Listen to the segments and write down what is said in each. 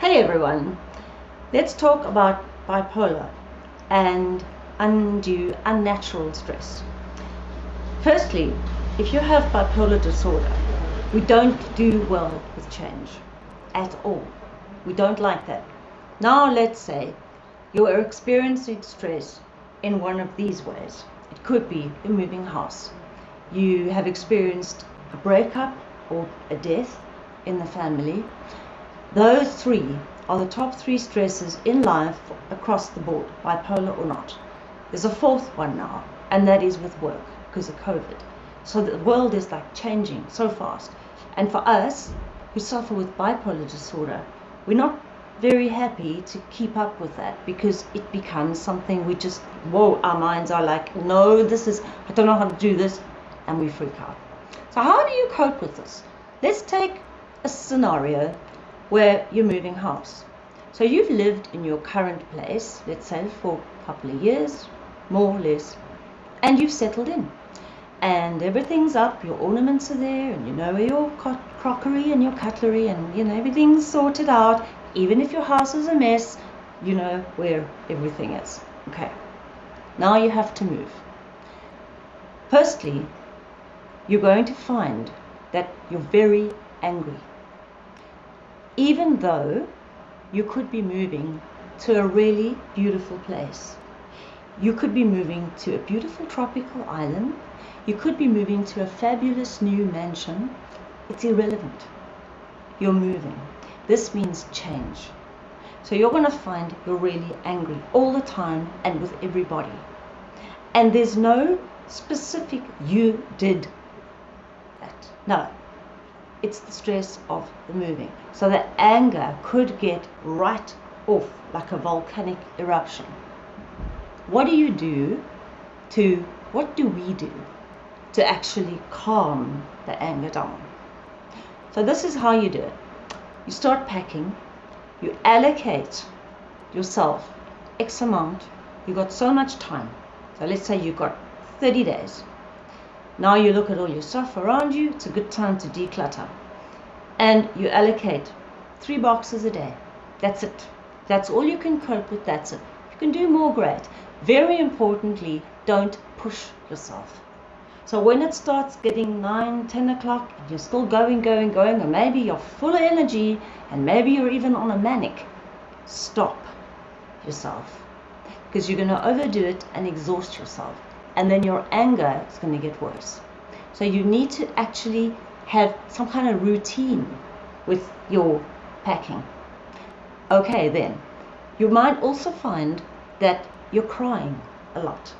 Hey everyone, let's talk about bipolar and undue, unnatural stress. Firstly, if you have bipolar disorder, we don't do well with change at all. We don't like that. Now, let's say you are experiencing stress in one of these ways. It could be a moving house. You have experienced a breakup or a death in the family those three are the top three stresses in life across the board, bipolar or not. There's a fourth one now, and that is with work because of COVID. So the world is like changing so fast. And for us who suffer with bipolar disorder, we're not very happy to keep up with that because it becomes something we just, whoa, our minds are like, no, this is, I don't know how to do this, and we freak out. So, how do you cope with this? Let's take a scenario where you're moving house. So you've lived in your current place, let's say for a couple of years, more or less, and you've settled in. And everything's up, your ornaments are there, and you know where your crockery and your cutlery, and you know everything's sorted out. Even if your house is a mess, you know where everything is. Okay. Now you have to move. Firstly, you're going to find that you're very angry even though you could be moving to a really beautiful place. You could be moving to a beautiful tropical island. You could be moving to a fabulous new mansion. It's irrelevant. You're moving. This means change. So you're going to find you're really angry all the time and with everybody. And there's no specific you did that. No, it's the stress of the moving. So the anger could get right off like a volcanic eruption. What do you do to, what do we do to actually calm the anger down? So this is how you do it. You start packing, you allocate yourself X amount, you got so much time. So let's say you've got 30 days now you look at all your stuff around you, it's a good time to declutter. And you allocate three boxes a day. That's it. That's all you can cope with, that's it. You can do more, great. Very importantly, don't push yourself. So when it starts getting 9, 10 o'clock, and you're still going, going, going, or maybe you're full of energy, and maybe you're even on a manic, stop yourself. Because you're going to overdo it and exhaust yourself and then your anger is going to get worse. So you need to actually have some kind of routine with your packing. Okay, then you might also find that you're crying a lot,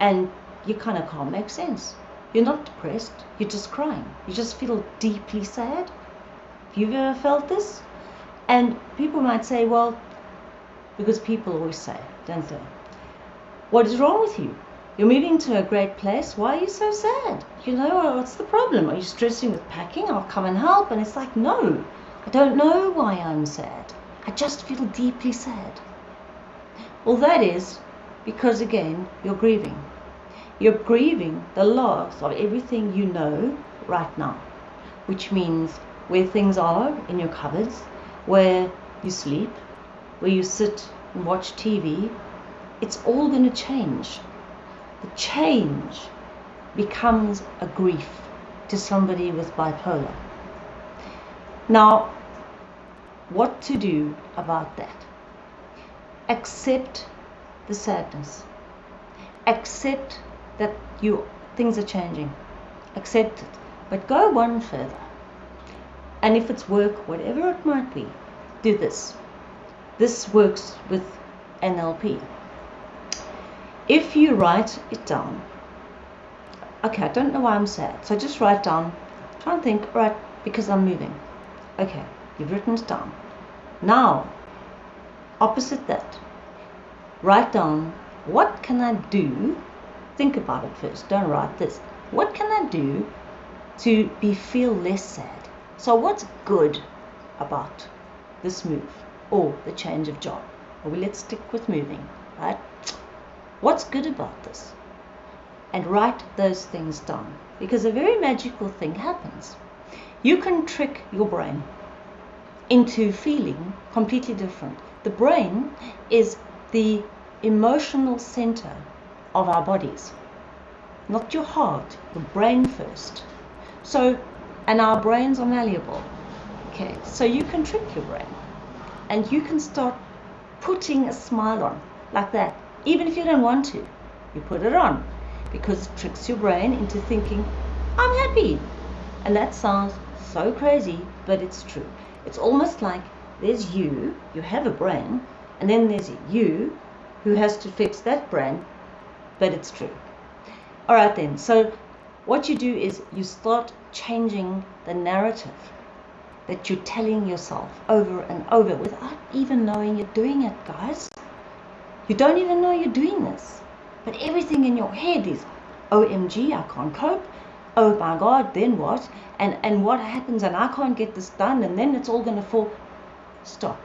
and you kind of can't make sense. You're not depressed, you're just crying. You just feel deeply sad. Have you ever felt this? And people might say, well, because people always say, don't they? What is wrong with you? You're moving to a great place. Why are you so sad? You know, uh, what's the problem? Are you stressing with packing? I'll come and help. And it's like, no, I don't know why I'm sad. I just feel deeply sad. Well, that is because, again, you're grieving. You're grieving the loss of everything you know right now, which means where things are in your cupboards, where you sleep, where you sit and watch TV. It's all going to change the change becomes a grief to somebody with bipolar. Now, what to do about that? Accept the sadness. Accept that you things are changing. Accept it. But go one further. And if it's work, whatever it might be, do this. This works with NLP if you write it down, okay, I don't know why I'm sad, so just write down, try and think, right, because I'm moving. Okay, you've written it down. Now, opposite that, write down, what can I do? Think about it first, don't write this. What can I do to be feel less sad? So what's good about this move or the change of job? Well, let's stick with moving, right? What's good about this? And write those things down because a very magical thing happens. You can trick your brain. into feeling completely different. The brain is the emotional center of our bodies, not your heart, your brain first. So, and our brains are malleable. Okay, so you can trick your brain and you can start putting a smile on like that, even if you don't want to. You put it on because it tricks your brain into thinking, I'm happy. And that sounds so crazy, but it's true. It's almost like there's you, you have a brain, and then there's you who has to fix that brain, but it's true. All right, then. So, what you do is you start changing the narrative that you're telling yourself over and over without even knowing you're doing it, guys. You don't even know you're doing this. But everything in your head is, OMG, I can't cope. Oh my God, then what? And, and what happens? And I can't get this done. And then it's all going to fall. Stop.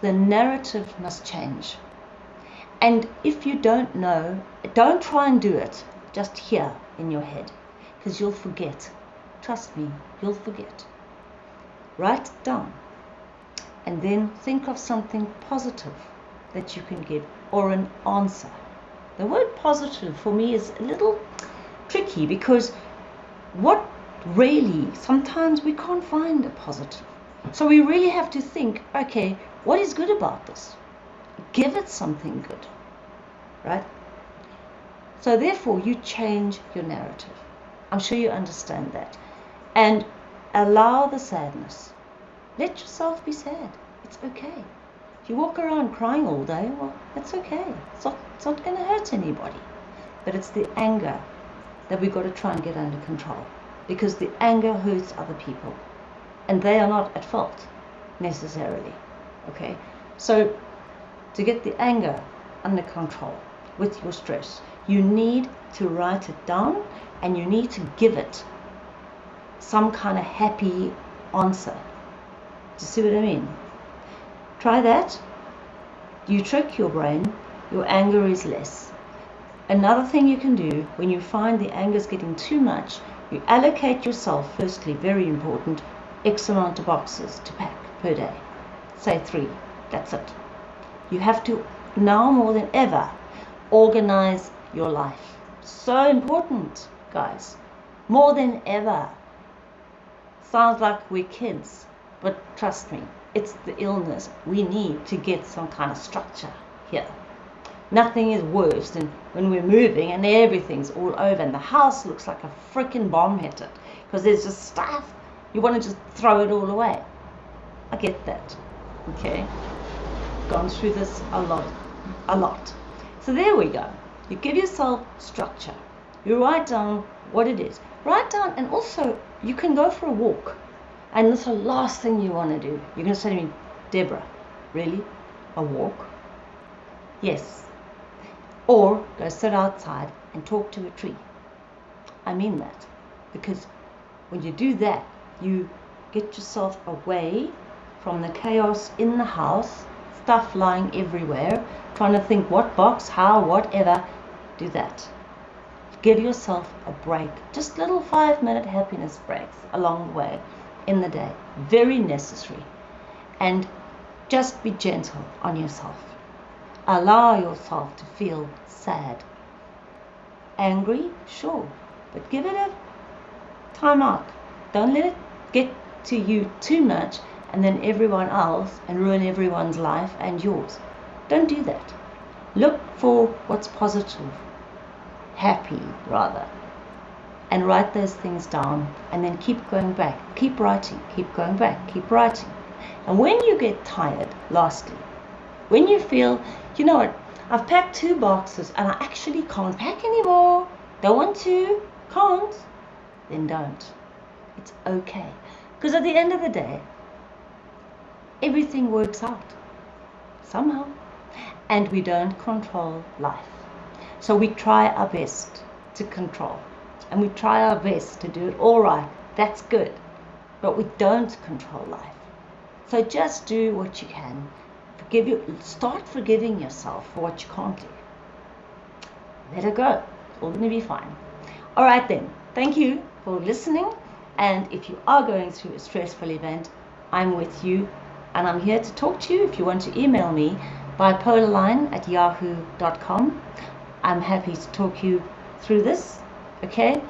The narrative must change. And if you don't know, don't try and do it just here in your head because you'll forget. Trust me, you'll forget. Write it down and then think of something positive that you can give or an answer. The word positive for me is a little tricky because what really, sometimes we can't find a positive. So we really have to think okay, what is good about this? Give it something good, right? So therefore, you change your narrative. I'm sure you understand that. And allow the sadness. Let yourself be sad. It's okay. You walk around crying all day, well, that's okay. It's not, it's not going to hurt anybody. But it's the anger that we've got to try and get under control. Because the anger hurts other people. And they are not at fault, necessarily. Okay? So, to get the anger under control with your stress, you need to write it down and you need to give it some kind of happy answer. Do you see what I mean? Try that. You trick your brain, your anger is less. Another thing you can do when you find the anger is getting too much, you allocate yourself, firstly, very important, X amount of boxes to pack per day. Say three. That's it. You have to, now more than ever, organize your life. So important, guys. More than ever. Sounds like we're kids, but trust me, it's the illness. We need to get some kind of structure here. Nothing is worse than when we're moving and everything's all over and the house looks like a freaking bomb hit it because there's just stuff. You want to just throw it all away. I get that. Okay? Gone through this a lot. A lot. So there we go. You give yourself structure. You write down what it is. Write down and also you can go for a walk. And that's the last thing you want to do. You're going to say to me, Deborah, really? A walk? Yes. Or go sit outside and talk to a tree. I mean that. Because when you do that, you get yourself away from the chaos in the house, stuff lying everywhere, trying to think what box, how, whatever. Do that. Give yourself a break. Just little five minute happiness breaks along the way in the day. Very necessary. And just be gentle on yourself. Allow yourself to feel sad. Angry? Sure. But give it a time out. Don't let it get to you too much and then everyone else and ruin everyone's life and yours. Don't do that. Look for what's positive, happy rather and write those things down and then keep going back. Keep writing, keep going back, keep writing. And when you get tired, lastly, when you feel, you know what, I've packed two boxes and I actually can't pack anymore, don't want to, can't, then don't. It's okay. Because at the end of the day, everything works out somehow. And we don't control life. So we try our best to control and we try our best to do it all right. That's good. But we don't control life. So just do what you can. Forgive you start forgiving yourself for what you can't do. Let it go. It's all gonna be fine. All right then. Thank you for listening. And if you are going through a stressful event, I'm with you and I'm here to talk to you. If you want to email me, bipolarline at yahoo.com. I'm happy to talk you through this, okay?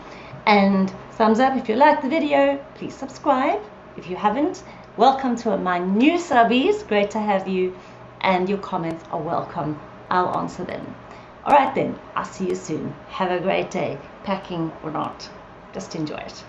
And thumbs up if you like the video. Please subscribe if you haven't. Welcome to my new subbies. Great to have you. And your comments are welcome. I'll answer them. All right then, I'll see you soon. Have a great day, packing or not. Just enjoy it.